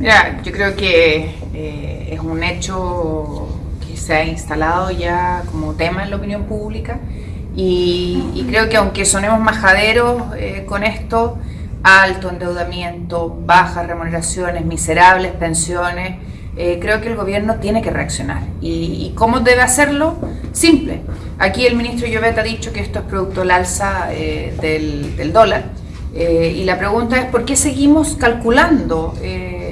Mira, yo creo que eh, es un hecho que se ha instalado ya como tema en la opinión pública y, creo que aunque sonemos majaderos eh, con esto, alto endeudamiento, bajas remuneraciones, miserables pensiones, eh, creo que el gobierno tiene que reaccionar. ¿Y, cómo debe hacerlo? Simple. Aquí el ministro Llobet ha dicho que esto es producto del alza eh, del, dólar. Eh, y la pregunta es, ¿por qué seguimos calculando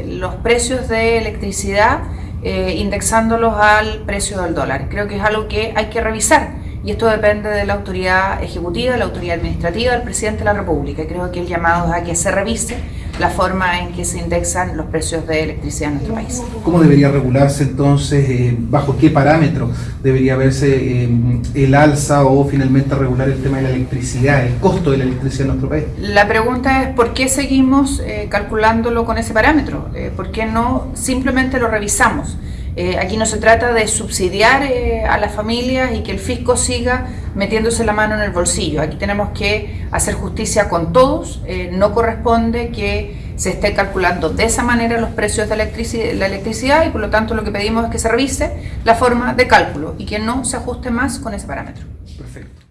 los precios de electricidad indexándolos al precio del dólar? Creo que es algo que hay que revisar. Y esto depende de la autoridad ejecutiva, de la autoridad administrativa, del presidente de la República. Creo que el llamado es a que se revise la forma en que se indexan los precios de electricidad en nuestro país. ¿Cómo debería regularse entonces? Eh, ¿Bajo qué parámetro debería verse eh, el alza o finalmente regular el tema de la electricidad, el costo de la electricidad en nuestro país? La pregunta es ¿por qué seguimos eh, calculándolo con ese parámetro? ¿Por qué no simplemente lo revisamos? Eh, aquí no se trata de subsidiar eh, a las familias y que el fisco siga metiéndose la mano en el bolsillo. Aquí tenemos que hacer justicia con todos. Eh, no corresponde que se esté calculando de esa manera los precios de la electricidad y por lo tanto lo que pedimos es que se revise la forma de cálculo y que no se ajuste más con ese parámetro. Perfecto.